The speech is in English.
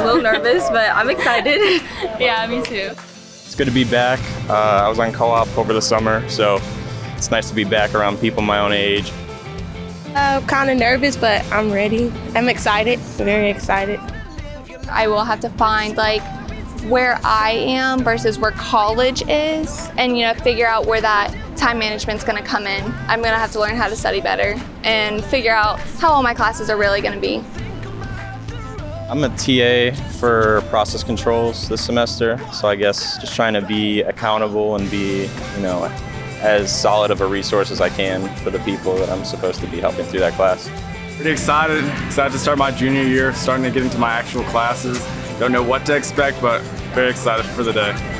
a little nervous, but I'm excited. yeah, me too. It's good to be back. Uh, I was on co-op over the summer, so it's nice to be back around people my own age. Uh, kind of nervous, but I'm ready. I'm excited, very excited. I will have to find like where I am versus where college is and you know figure out where that time management's going to come in. I'm going to have to learn how to study better and figure out how all my classes are really going to be. I'm a TA for process controls this semester, so I guess just trying to be accountable and be, you know, as solid of a resource as I can for the people that I'm supposed to be helping through that class. Pretty excited, excited to start my junior year, starting to get into my actual classes. Don't know what to expect, but very excited for the day.